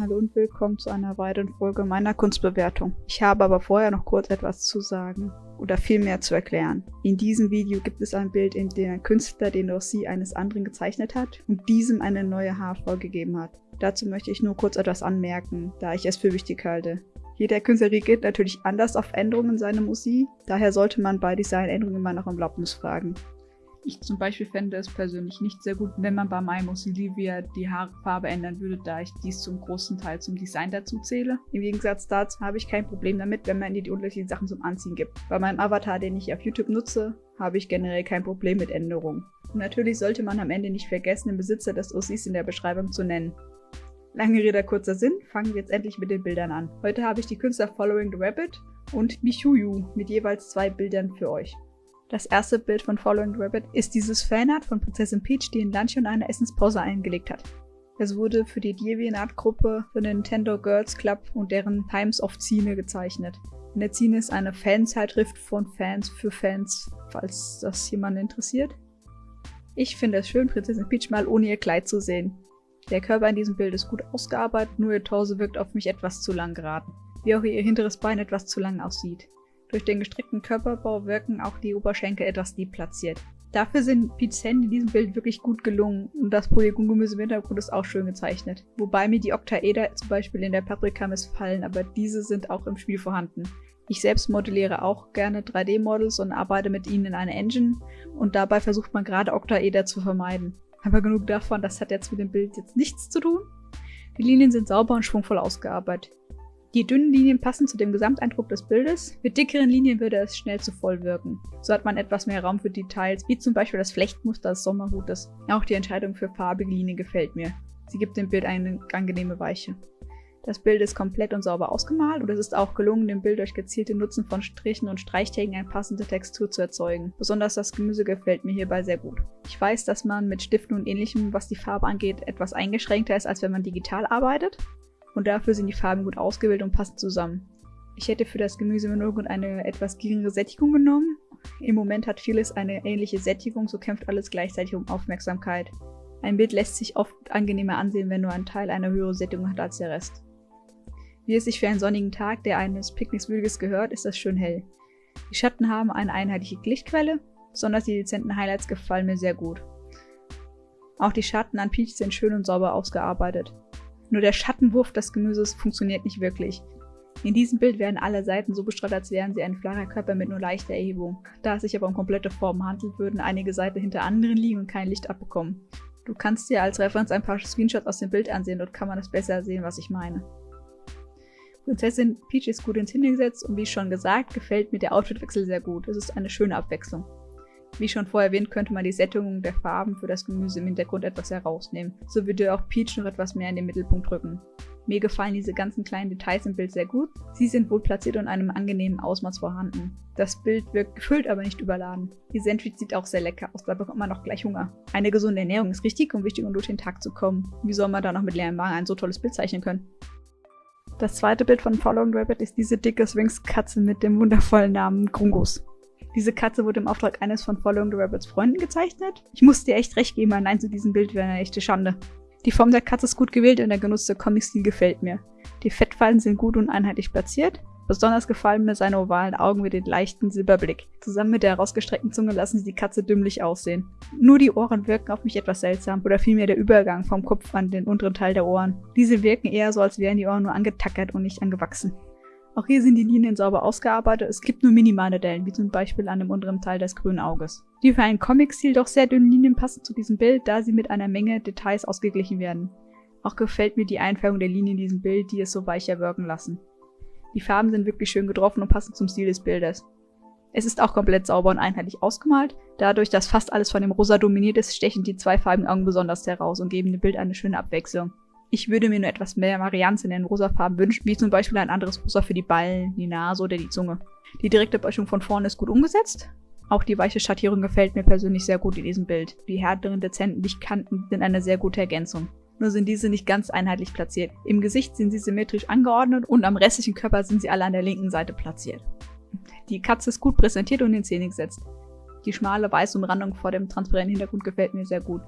Hallo und willkommen zu einer weiteren Folge meiner Kunstbewertung. Ich habe aber vorher noch kurz etwas zu sagen oder vielmehr zu erklären. In diesem Video gibt es ein Bild, in dem ein Künstler den Rossi eines anderen gezeichnet hat und diesem eine neue Haarform gegeben hat. Dazu möchte ich nur kurz etwas anmerken, da ich es für wichtig halte. Jeder Künstler reagiert natürlich anders auf Änderungen in seiner Musik, daher sollte man bei Designänderungen immer nach Erlaubnis fragen. Ich zum Beispiel fände es persönlich nicht sehr gut, wenn man bei Maimos Olivia die Haarfarbe ändern würde, da ich dies zum großen Teil zum Design dazu zähle. Im Gegensatz dazu habe ich kein Problem damit, wenn man ihr die unterschiedlichen Sachen zum Anziehen gibt. Bei meinem Avatar, den ich auf YouTube nutze, habe ich generell kein Problem mit Änderungen. Und natürlich sollte man am Ende nicht vergessen, den Besitzer des OCs in der Beschreibung zu nennen. Lange Rede, kurzer Sinn, fangen wir jetzt endlich mit den Bildern an. Heute habe ich die Künstler Following the Rabbit und Michuyu mit jeweils zwei Bildern für euch. Das erste Bild von Following Rabbit ist dieses Fanart von Prinzessin Peach, die in Lunch und eine Essenspause eingelegt hat. Es wurde für die DeviantArt-Gruppe für den Nintendo Girls Club und deren Times of Zine gezeichnet. Eine Zine ist eine Fanzeitschrift von Fans für Fans, falls das jemanden interessiert. Ich finde es schön, Prinzessin Peach mal ohne ihr Kleid zu sehen. Der Körper in diesem Bild ist gut ausgearbeitet, nur ihr Torso wirkt auf mich etwas zu lang geraten. Wie auch ihr hinteres Bein etwas zu lang aussieht. Durch den gestreckten Körperbau wirken auch die Oberschenkel etwas deplatziert. Dafür sind Pete's Hände in diesem Bild wirklich gut gelungen und das Polygongemüse im Hintergrund ist auch schön gezeichnet. Wobei mir die Octaeder zum Beispiel in der Paprika missfallen, aber diese sind auch im Spiel vorhanden. Ich selbst modelliere auch gerne 3D-Models und arbeite mit ihnen in einer Engine und dabei versucht man gerade Octaeder zu vermeiden. Aber genug davon, das hat jetzt mit dem Bild jetzt nichts zu tun. Die Linien sind sauber und schwungvoll ausgearbeitet. Die dünnen Linien passen zu dem Gesamteindruck des Bildes. Mit dickeren Linien würde es schnell zu voll wirken. So hat man etwas mehr Raum für Details, wie zum Beispiel das Flechtmuster des Sommerhutes. Auch die Entscheidung für farbige Linien gefällt mir. Sie gibt dem Bild eine angenehme Weiche. Das Bild ist komplett und sauber ausgemalt und es ist auch gelungen, dem Bild durch gezielte Nutzen von Strichen und Streichtechniken eine passende Textur zu erzeugen. Besonders das Gemüse gefällt mir hierbei sehr gut. Ich weiß, dass man mit Stiften und ähnlichem, was die Farbe angeht, etwas eingeschränkter ist, als wenn man digital arbeitet und dafür sind die Farben gut ausgewählt und passen zusammen. Ich hätte für das Gemüse im Hintergrund eine etwas geringere Sättigung genommen. Im Moment hat vieles eine ähnliche Sättigung, so kämpft alles gleichzeitig um Aufmerksamkeit. Ein Bild lässt sich oft angenehmer ansehen, wenn nur ein Teil eine höhere Sättigung hat als der Rest. Wie es sich für einen sonnigen Tag, der eines Picknicks würdiges gehört, ist das schön hell. Die Schatten haben eine einheitliche Lichtquelle, besonders die dezenten Highlights gefallen mir sehr gut. Auch die Schatten an Peach sind schön und sauber ausgearbeitet. Nur der Schattenwurf des Gemüses funktioniert nicht wirklich. In diesem Bild werden alle Seiten so bestrahlt, als wären sie ein flacher Körper mit nur leichter Erhebung. Da es sich aber um komplette Formen handelt, würden einige Seiten hinter anderen liegen und kein Licht abbekommen. Du kannst dir als Referenz ein paar Screenshots aus dem Bild ansehen, dort kann man es besser sehen, was ich meine. Prinzessin Peach ist gut ins Hingesetzt und wie schon gesagt, gefällt mir der Outfitwechsel sehr gut. Es ist eine schöne Abwechslung. Wie schon vorher erwähnt, könnte man die Sättigung der Farben für das Gemüse im Hintergrund etwas herausnehmen. So würde auch Peach noch etwas mehr in den Mittelpunkt rücken. Mir gefallen diese ganzen kleinen Details im Bild sehr gut. Sie sind wohl platziert und in einem angenehmen Ausmaß vorhanden. Das Bild wirkt gefüllt, aber nicht überladen. Die Sandwich sieht auch sehr lecker aus, da bekommt man auch gleich Hunger. Eine gesunde Ernährung ist richtig und wichtig, um durch den Tag zu kommen. Wie soll man da noch mit leerem Magen ein so tolles Bild zeichnen können? Das zweite Bild von Following Rabbit ist diese dicke Sphinx-Katze mit dem wundervollen Namen Grungus. Diese Katze wurde im Auftrag eines von Following the Rabbits Freunden gezeichnet. Ich muss dir echt recht geben, ein Nein zu diesem Bild wäre eine echte Schande. Die Form der Katze ist gut gewählt und der genutzte Comic-Stil gefällt mir. Die Fettfallen sind gut und einheitlich platziert. Besonders gefallen mir seine ovalen Augen mit dem leichten Silberblick. Zusammen mit der herausgestreckten Zunge lassen sie die Katze dümmlich aussehen. Nur die Ohren wirken auf mich etwas seltsam, oder vielmehr der Übergang vom Kopf an den unteren Teil der Ohren. Diese wirken eher so, als wären die Ohren nur angetackert und nicht angewachsen. Auch hier sind die Linien sauber ausgearbeitet, es gibt nur minimale Dellen, wie zum Beispiel an dem unteren Teil des grünen Auges. Die für einen Comic-Stil doch sehr dünnen Linien passen zu diesem Bild, da sie mit einer Menge Details ausgeglichen werden. Auch gefällt mir die Einfärbung der Linien in diesem Bild, die es so weicher wirken lassen. Die Farben sind wirklich schön getroffen und passen zum Stil des Bildes. Es ist auch komplett sauber und einheitlich ausgemalt. Dadurch, dass fast alles von dem Rosa dominiert ist, stechen die zweifarbigen Augen besonders heraus und geben dem Bild eine schöne Abwechslung. Ich würde mir nur etwas mehr Varianz in den Rosafarben wünschen, wie zum Beispiel ein anderes Rosa für die Ballen, die Nase oder die Zunge. Die direkte Böschung von vorne ist gut umgesetzt. Auch die weiche Schattierung gefällt mir persönlich sehr gut in diesem Bild. Die härteren, dezenten Lichtkanten sind eine sehr gute Ergänzung. Nur sind diese nicht ganz einheitlich platziert. Im Gesicht sind sie symmetrisch angeordnet und am restlichen Körper sind sie alle an der linken Seite platziert. Die Katze ist gut präsentiert und in Szene gesetzt. Die schmale weiße Umrandung vor dem transparenten Hintergrund gefällt mir sehr gut.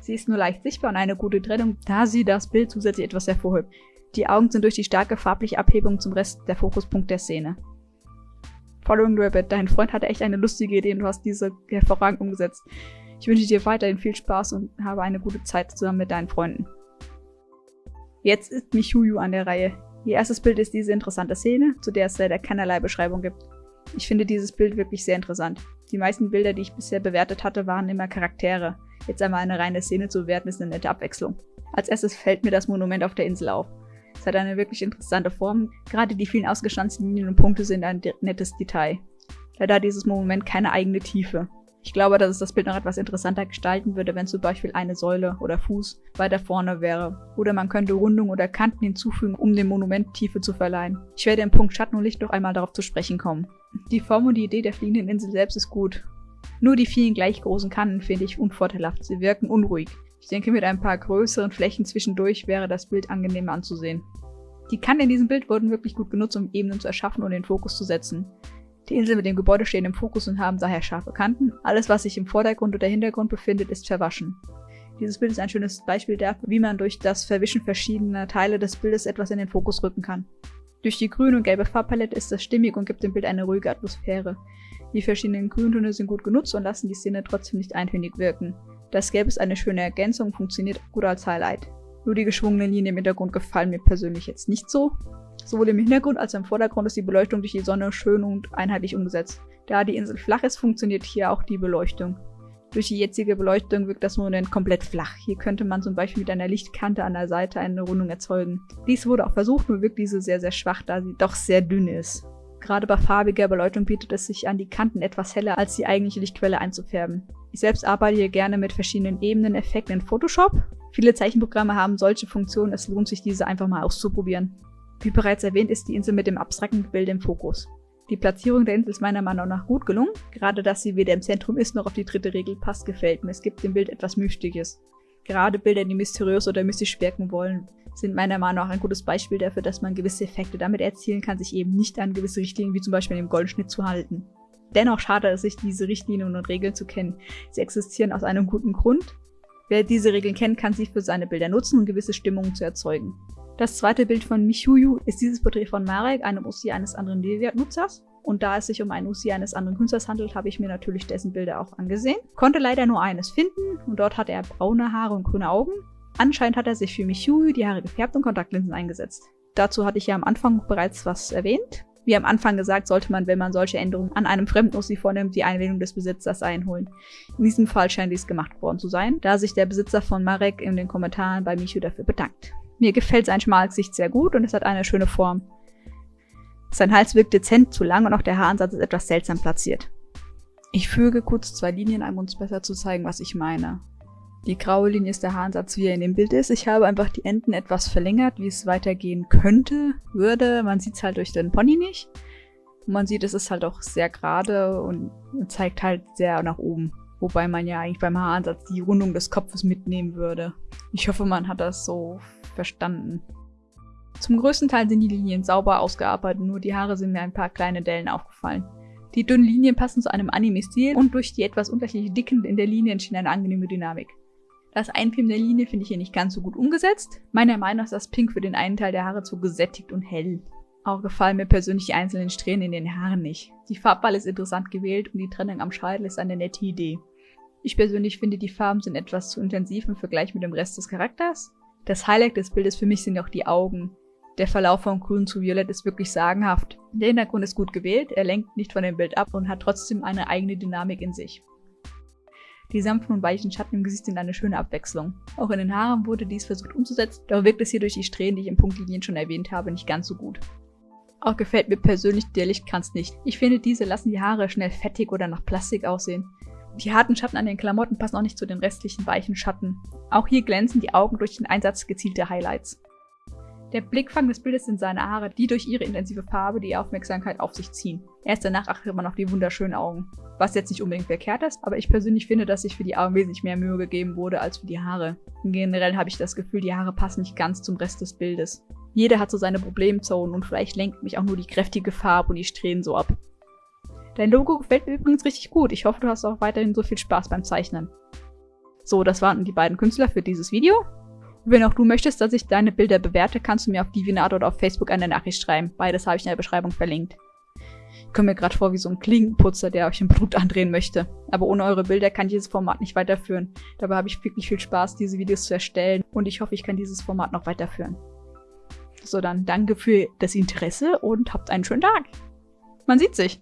Sie ist nur leicht sichtbar und eine gute Trennung, da sie das Bild zusätzlich etwas hervorhebt. Die Augen sind durch die starke farbliche Abhebung zum Rest der Fokuspunkt der Szene. Following Rabbit, dein Freund hatte echt eine lustige Idee und du hast diese hervorragend umgesetzt. Ich wünsche dir weiterhin viel Spaß und habe eine gute Zeit zusammen mit deinen Freunden. Jetzt ist Michuyu an der Reihe. Ihr erstes Bild ist diese interessante Szene, zu der es leider keinerlei Beschreibung gibt. Ich finde dieses Bild wirklich sehr interessant. Die meisten Bilder, die ich bisher bewertet hatte, waren immer Charaktere. Jetzt einmal eine reine Szene zu bewerten, ist eine nette Abwechslung. Als erstes fällt mir das Monument auf der Insel auf. Es hat eine wirklich interessante Form. Gerade die vielen ausgestanzten Linien und Punkte sind ein nettes Detail. Leider hat dieses Monument keine eigene Tiefe. Ich glaube, dass es das Bild noch etwas interessanter gestalten würde, wenn zum Beispiel eine Säule oder Fuß weiter vorne wäre. Oder man könnte Rundungen oder Kanten hinzufügen, um dem Monument Tiefe zu verleihen. Ich werde im Punkt Schatten und Licht noch einmal darauf zu sprechen kommen. Die Form und die Idee der fliegenden Insel selbst ist gut. Nur die vielen gleich großen Kanten finde ich unvorteilhaft. Sie wirken unruhig. Ich denke, mit ein paar größeren Flächen zwischendurch wäre das Bild angenehmer anzusehen. Die Kanten in diesem Bild wurden wirklich gut genutzt, um Ebenen zu erschaffen und den Fokus zu setzen. Die Insel mit dem Gebäude stehen im Fokus und haben daher scharfe Kanten. Alles, was sich im Vordergrund oder Hintergrund befindet, ist verwaschen. Dieses Bild ist ein schönes Beispiel dafür, wie man durch das Verwischen verschiedener Teile des Bildes etwas in den Fokus rücken kann. Durch die grüne und gelbe Farbpalette ist das stimmig und gibt dem Bild eine ruhige Atmosphäre. Die verschiedenen Grüntöne sind gut genutzt und lassen die Szene trotzdem nicht eintönig wirken. Das Gelb ist eine schöne Ergänzung und funktioniert gut als Highlight. Nur die geschwungenen Linien im Hintergrund gefallen mir persönlich jetzt nicht so. Sowohl im Hintergrund als auch im Vordergrund ist die Beleuchtung durch die Sonne schön und einheitlich umgesetzt. Da die Insel flach ist, funktioniert hier auch die Beleuchtung. Durch die jetzige Beleuchtung wirkt das Monument komplett flach. Hier könnte man zum Beispiel mit einer Lichtkante an der Seite eine Rundung erzeugen. Dies wurde auch versucht, nur wirkt diese sehr, sehr schwach, da sie doch sehr dünn ist. Gerade bei farbiger Beleuchtung bietet es sich an, die Kanten etwas heller als die eigentliche Lichtquelle einzufärben. Ich selbst arbeite hier gerne mit verschiedenen Ebenen, Effekten in Photoshop. Viele Zeichenprogramme haben solche Funktionen, es lohnt sich diese einfach mal auszuprobieren. Wie bereits erwähnt, ist die Insel mit dem abstrakten Gebilde im Fokus. Die Platzierung der Insel ist meiner Meinung nach gut gelungen. Gerade dass sie weder im Zentrum ist noch auf die dritte Regel passt, gefällt mir. Es gibt dem Bild etwas Mystisches. Gerade Bilder, die mysteriös oder mystisch wirken wollen, sind meiner Meinung nach ein gutes Beispiel dafür, dass man gewisse Effekte damit erzielen kann, sich eben nicht an gewisse Richtlinien wie zum Beispiel dem Goldenschnitt zu halten. Dennoch schade es sich, diese Richtlinien und Regeln zu kennen. Sie existieren aus einem guten Grund. Wer diese Regeln kennt, kann sie für seine Bilder nutzen, um gewisse Stimmungen zu erzeugen. Das zweite Bild von Michuyu ist dieses Porträt von Marek, einem Usi eines anderen Deviant-Nutzers. Und da es sich um einen Usi eines anderen Künstlers handelt, habe ich mir natürlich dessen Bilder auch angesehen. Konnte leider nur eines finden und dort hatte er braune Haare und grüne Augen. Anscheinend hat er sich für Michuyu die Haare gefärbt und Kontaktlinsen eingesetzt. Dazu hatte ich ja am Anfang bereits was erwähnt. Wie am Anfang gesagt, sollte man, wenn man solche Änderungen an einem fremden Ossi vornimmt, die Einwilligung des Besitzers einholen. In diesem Fall scheint dies gemacht worden zu sein, da sich der Besitzer von Marek in den Kommentaren bei Michu dafür bedankt. Mir gefällt sein Schmalgesicht sehr gut und es hat eine schöne Form. Sein Hals wirkt dezent zu lang und auch der Haaransatz ist etwas seltsam platziert. Ich füge kurz zwei Linien ein, um uns besser zu zeigen, was ich meine. Die graue Linie ist der Haaransatz, wie er in dem Bild ist. Ich habe einfach die Enden etwas verlängert, wie es weitergehen könnte, würde. Man sieht es halt durch den Pony nicht. Und man sieht, es ist halt auch sehr gerade und zeigt halt sehr nach oben. Wobei man ja eigentlich beim Haaransatz die Rundung des Kopfes mitnehmen würde. Ich hoffe, man hat das so verstanden. Zum größten Teil sind die Linien sauber ausgearbeitet, nur die Haare sind mir ein paar kleine Dellen aufgefallen. Die dünnen Linien passen zu einem Anime-Stil und durch die etwas unterschiedliche Dicken in der Linie entsteht eine angenehme Dynamik. Das Einfilmen der Linie finde ich hier nicht ganz so gut umgesetzt. Meiner Meinung nach ist das Pink für den einen Teil der Haare zu gesättigt und hell. Auch gefallen mir persönlich die einzelnen Strähnen in den Haaren nicht. Die Farbwahl ist interessant gewählt und die Trennung am Scheitel ist eine nette Idee. Ich persönlich finde, die Farben sind etwas zu intensiv im Vergleich mit dem Rest des Charakters. Das Highlight des Bildes für mich sind auch die Augen. Der Verlauf von grün zu violett ist wirklich sagenhaft. Der Hintergrund ist gut gewählt, er lenkt nicht von dem Bild ab und hat trotzdem eine eigene Dynamik in sich. Die sanften und weichen Schatten im Gesicht sind eine schöne Abwechslung. Auch in den Haaren wurde dies versucht umzusetzen, doch wirkt es hier durch die Strähnen, die ich in Punktlinien schon erwähnt habe, nicht ganz so gut. Auch gefällt mir persönlich der Lichtkranz nicht. Ich finde, diese lassen die Haare schnell fettig oder nach Plastik aussehen. Die harten Schatten an den Klamotten passen auch nicht zu den restlichen weichen Schatten. Auch hier glänzen die Augen durch den Einsatz gezielter Highlights. Der Blickfang des Bildes sind seine Haare, die durch ihre intensive Farbe die Aufmerksamkeit auf sich ziehen. Erst danach achtet man auf die wunderschönen Augen. Was jetzt nicht unbedingt verkehrt ist, aber ich persönlich finde, dass sich für die Augen wesentlich mehr Mühe gegeben wurde als für die Haare. Generell habe ich das Gefühl, die Haare passen nicht ganz zum Rest des Bildes. Jeder hat so seine Problemzonen und vielleicht lenkt mich auch nur die kräftige Farbe und die Strähnen so ab. Dein Logo gefällt mir übrigens richtig gut. Ich hoffe, du hast auch weiterhin so viel Spaß beim Zeichnen. So, das waren die beiden Künstler für dieses Video. Wenn auch du möchtest, dass ich deine Bilder bewerte, kannst du mir auf DeviantArt oder auf Facebook eine Nachricht schreiben. Beides habe ich in der Beschreibung verlinkt. Ich komme mir gerade vor wie so ein Klingenputzer, der euch im Blut andrehen möchte. Aber ohne eure Bilder kann ich dieses Format nicht weiterführen. Dabei habe ich wirklich viel Spaß, diese Videos zu erstellen und ich hoffe, ich kann dieses Format noch weiterführen. So, dann danke für das Interesse und habt einen schönen Tag. Man sieht sich.